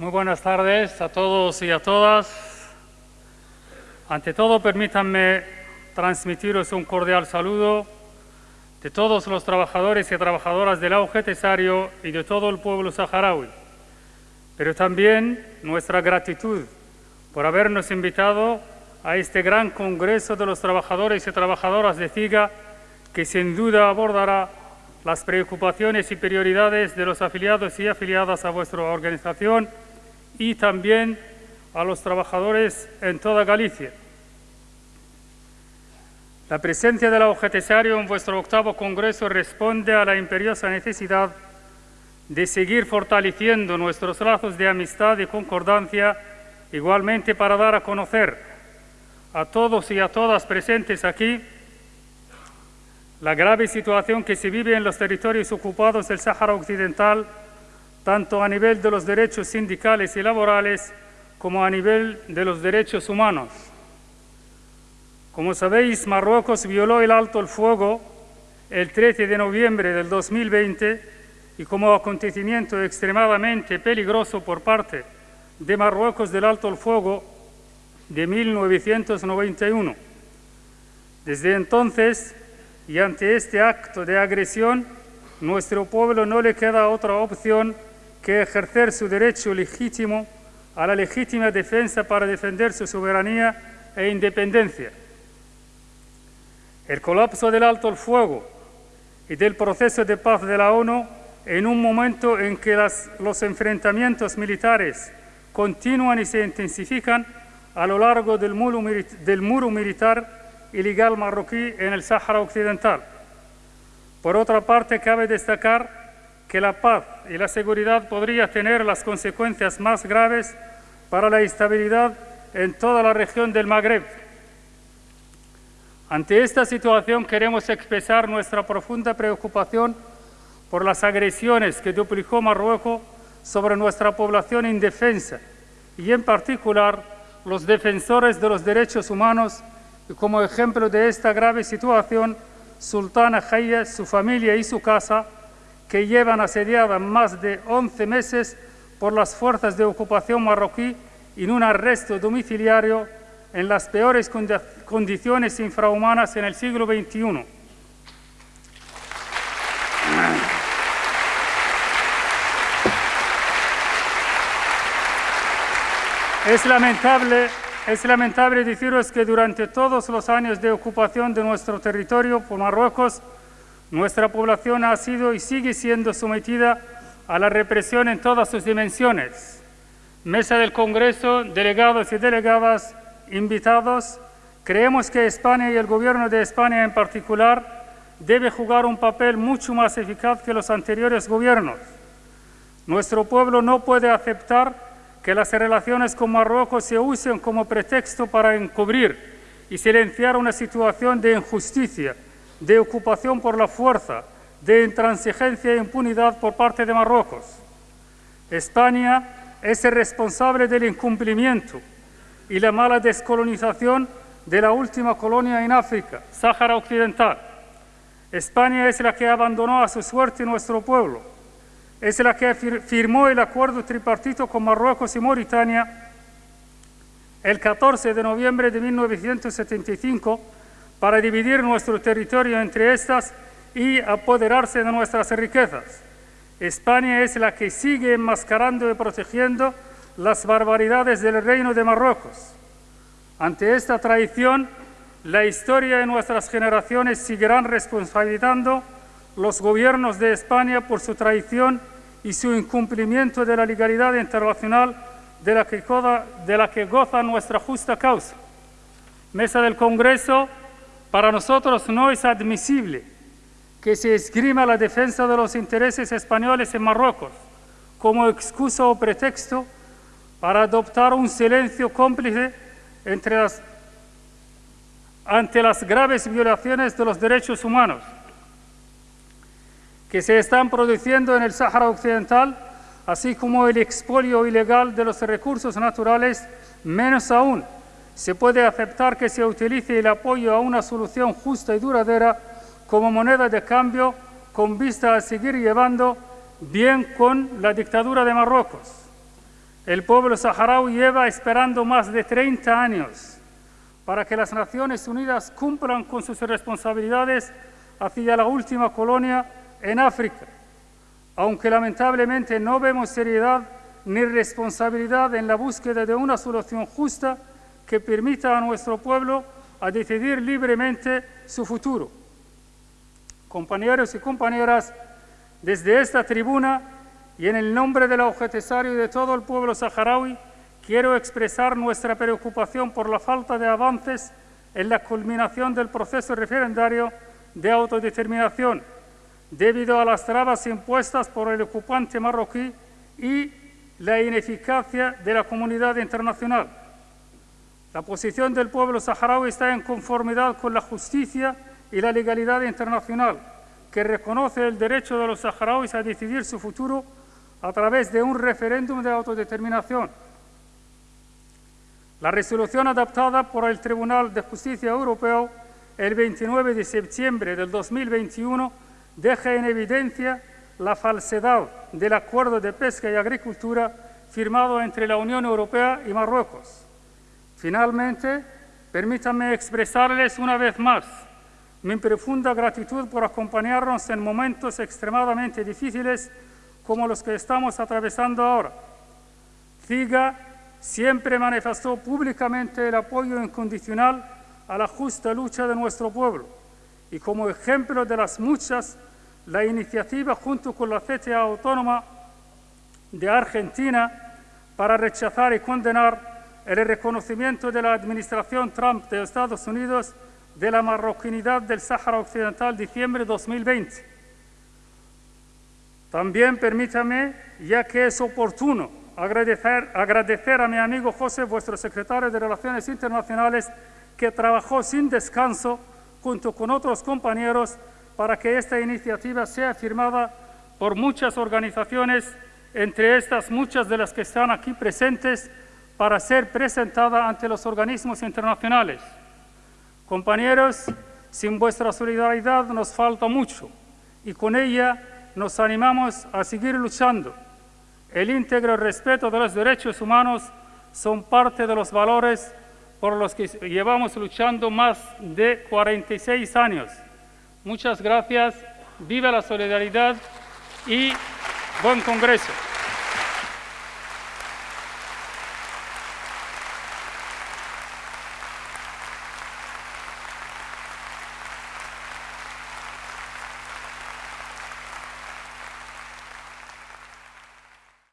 Muy buenas tardes a todos y a todas. Ante todo, permítanme transmitiros un cordial saludo de todos los trabajadores y trabajadoras del auge tesario y de todo el pueblo saharaui, pero también nuestra gratitud por habernos invitado a este gran Congreso de los Trabajadores y Trabajadoras de CIGA que sin duda abordará las preocupaciones y prioridades de los afiliados y afiliadas a vuestra organización y también a los trabajadores en toda Galicia. La presencia del tesario en vuestro octavo Congreso responde a la imperiosa necesidad de seguir fortaleciendo nuestros lazos de amistad y concordancia, igualmente para dar a conocer a todos y a todas presentes aquí la grave situación que se vive en los territorios ocupados del Sáhara Occidental, tanto a nivel de los derechos sindicales y laborales como a nivel de los derechos humanos. Como sabéis, Marruecos violó el alto el fuego el 13 de noviembre del 2020 y como acontecimiento extremadamente peligroso por parte de Marruecos del alto el fuego de 1991. Desde entonces, y ante este acto de agresión, nuestro pueblo no le queda otra opción que ejercer su derecho legítimo a la legítima defensa para defender su soberanía e independencia. El colapso del alto el fuego y del proceso de paz de la ONU en un momento en que los enfrentamientos militares continúan y se intensifican a lo largo del muro, del muro militar ilegal marroquí en el Sáhara Occidental. Por otra parte, cabe destacar que la paz y la seguridad podría tener las consecuencias más graves para la estabilidad en toda la región del Magreb. Ante esta situación queremos expresar nuestra profunda preocupación por las agresiones que duplicó Marruecos sobre nuestra población indefensa y en particular los defensores de los derechos humanos y como ejemplo de esta grave situación, Sultana Jaya, su familia y su casa, que llevan asediada más de 11 meses por las fuerzas de ocupación marroquí en un arresto domiciliario en las peores condiciones infrahumanas en el siglo XXI. Es lamentable es lamentable deciros que durante todos los años de ocupación de nuestro territorio por Marruecos, nuestra población ha sido y sigue siendo sometida a la represión en todas sus dimensiones. Mesa del Congreso, delegados y delegadas, invitados, creemos que España y el Gobierno de España en particular debe jugar un papel mucho más eficaz que los anteriores gobiernos. Nuestro pueblo no puede aceptar que las relaciones con Marruecos se usen como pretexto para encubrir y silenciar una situación de injusticia, de ocupación por la fuerza, de intransigencia e impunidad por parte de Marruecos. España es el responsable del incumplimiento y la mala descolonización de la última colonia en África, Sáhara Occidental. España es la que abandonó a su suerte nuestro pueblo es la que firmó el acuerdo tripartito con Marruecos y Mauritania el 14 de noviembre de 1975 para dividir nuestro territorio entre estas y apoderarse de nuestras riquezas. España es la que sigue enmascarando y protegiendo las barbaridades del reino de Marruecos. Ante esta traición, la historia y nuestras generaciones seguirán responsabilizando los gobiernos de España por su traición y su incumplimiento de la legalidad internacional de la que, de la que goza nuestra justa causa. Mesa del Congreso, para nosotros no es admisible que se esgrima la defensa de los intereses españoles en Marruecos como excusa o pretexto para adoptar un silencio cómplice ante las graves violaciones de los derechos humanos que se están produciendo en el Sáhara Occidental, así como el expolio ilegal de los recursos naturales, menos aún se puede aceptar que se utilice el apoyo a una solución justa y duradera como moneda de cambio con vista a seguir llevando bien con la dictadura de Marruecos. El pueblo saharaui lleva esperando más de 30 años para que las Naciones Unidas cumplan con sus responsabilidades hacia la última colonia en África, aunque lamentablemente no vemos seriedad ni responsabilidad en la búsqueda de una solución justa que permita a nuestro pueblo a decidir libremente su futuro. Compañeros y compañeras, desde esta tribuna y en el nombre del objetivario y de todo el pueblo saharaui, quiero expresar nuestra preocupación por la falta de avances en la culminación del proceso referendario de autodeterminación, debido a las trabas impuestas por el ocupante marroquí y la ineficacia de la comunidad internacional. La posición del pueblo saharaui está en conformidad con la justicia y la legalidad internacional, que reconoce el derecho de los saharauis a decidir su futuro a través de un referéndum de autodeterminación. La resolución adaptada por el Tribunal de Justicia Europeo el 29 de septiembre del 2021 deja en evidencia la falsedad del acuerdo de pesca y agricultura firmado entre la Unión Europea y Marruecos. Finalmente, permítanme expresarles una vez más mi profunda gratitud por acompañarnos en momentos extremadamente difíciles como los que estamos atravesando ahora. CIGA siempre manifestó públicamente el apoyo incondicional a la justa lucha de nuestro pueblo y como ejemplo de las muchas, la iniciativa junto con la CTA Autónoma de Argentina para rechazar y condenar el reconocimiento de la administración Trump de Estados Unidos de la marroquinidad del Sáhara Occidental, diciembre de 2020. También permítame, ya que es oportuno, agradecer, agradecer a mi amigo José, vuestro secretario de Relaciones Internacionales, que trabajó sin descanso junto con otros compañeros para que esta iniciativa sea firmada por muchas organizaciones, entre estas muchas de las que están aquí presentes, para ser presentada ante los organismos internacionales. Compañeros, sin vuestra solidaridad nos falta mucho y con ella nos animamos a seguir luchando. El íntegro respeto de los derechos humanos son parte de los valores por los que llevamos luchando más de 46 años. Muchas gracias, viva la solidaridad y buen Congreso.